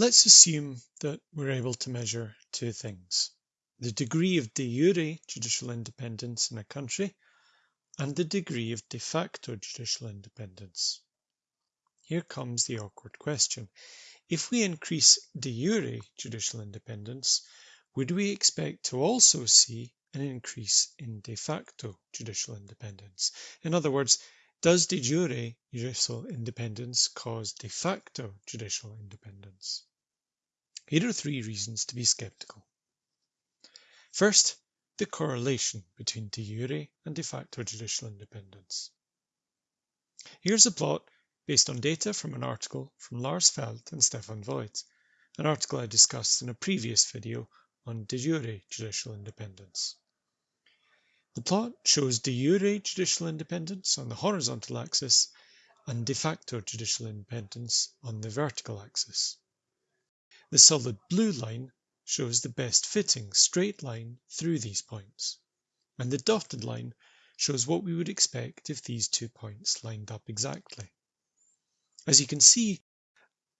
Let's assume that we're able to measure two things. The degree of de jure judicial independence in a country and the degree of de facto judicial independence. Here comes the awkward question. If we increase de jure judicial independence, would we expect to also see an increase in de facto judicial independence? In other words, does de jure judicial independence cause de facto judicial independence? Here are three reasons to be skeptical. First, the correlation between de jure and de facto judicial independence. Here's a plot based on data from an article from Lars Feld and Stefan Voigt, an article I discussed in a previous video on de jure judicial independence. The plot shows de jure judicial independence on the horizontal axis and de facto judicial independence on the vertical axis. The solid blue line shows the best fitting straight line through these points, and the dotted line shows what we would expect if these two points lined up exactly. As you can see,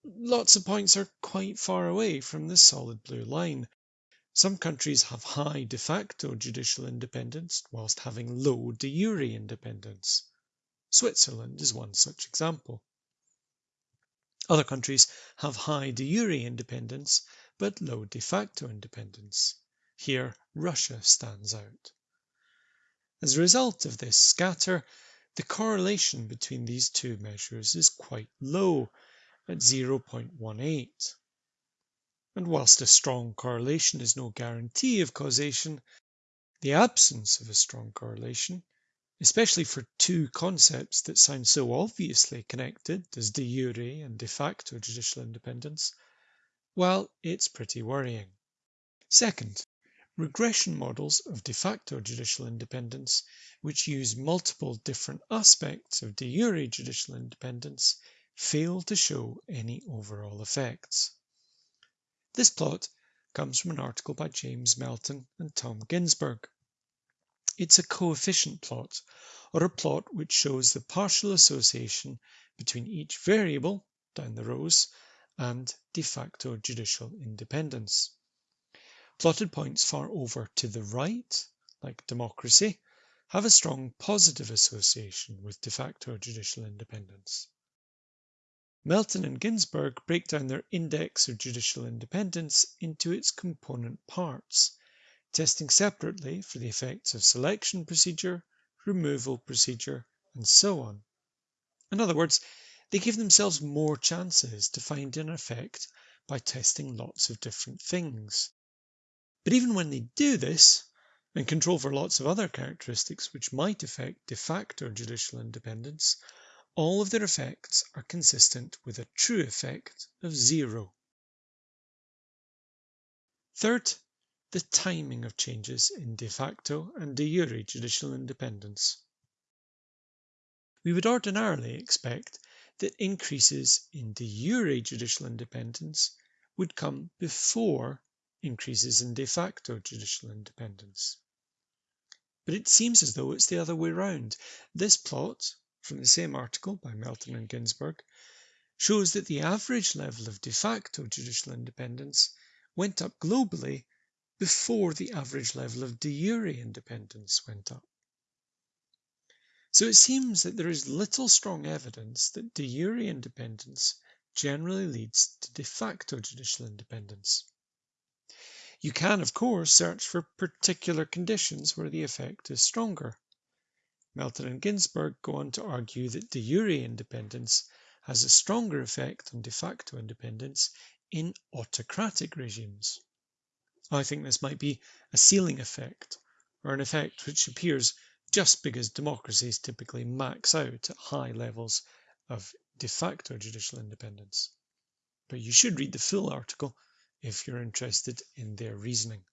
lots of points are quite far away from this solid blue line. Some countries have high de facto judicial independence whilst having low de jure independence. Switzerland is one such example. Other countries have high de jure independence but low de facto independence. Here Russia stands out. As a result of this scatter, the correlation between these two measures is quite low at 0.18. And whilst a strong correlation is no guarantee of causation, the absence of a strong correlation, especially for two concepts that sound so obviously connected as de jure and de facto judicial independence, well, it's pretty worrying. Second, regression models of de facto judicial independence, which use multiple different aspects of de jure judicial independence, fail to show any overall effects. This plot comes from an article by James Melton and Tom Ginsburg. It's a coefficient plot, or a plot which shows the partial association between each variable, down the rows, and de facto judicial independence. Plotted points far over to the right, like democracy, have a strong positive association with de facto judicial independence. Melton and Ginsburg break down their index of judicial independence into its component parts, testing separately for the effects of selection procedure, removal procedure, and so on. In other words, they give themselves more chances to find an effect by testing lots of different things. But even when they do this, and control for lots of other characteristics which might affect de facto judicial independence, all of their effects are consistent with a true effect of zero. Third, the timing of changes in de facto and de jure judicial independence. We would ordinarily expect that increases in de jure judicial independence would come before increases in de facto judicial independence. But it seems as though it's the other way round. This plot from the same article by Melton and Ginsburg, shows that the average level of de facto judicial independence went up globally before the average level of de jure independence went up. So it seems that there is little strong evidence that de jure independence generally leads to de facto judicial independence. You can, of course, search for particular conditions where the effect is stronger. Melton and Ginsburg go on to argue that de jure independence has a stronger effect on de facto independence in autocratic regimes. I think this might be a ceiling effect, or an effect which appears just because democracies typically max out at high levels of de facto judicial independence. But you should read the full article if you're interested in their reasoning.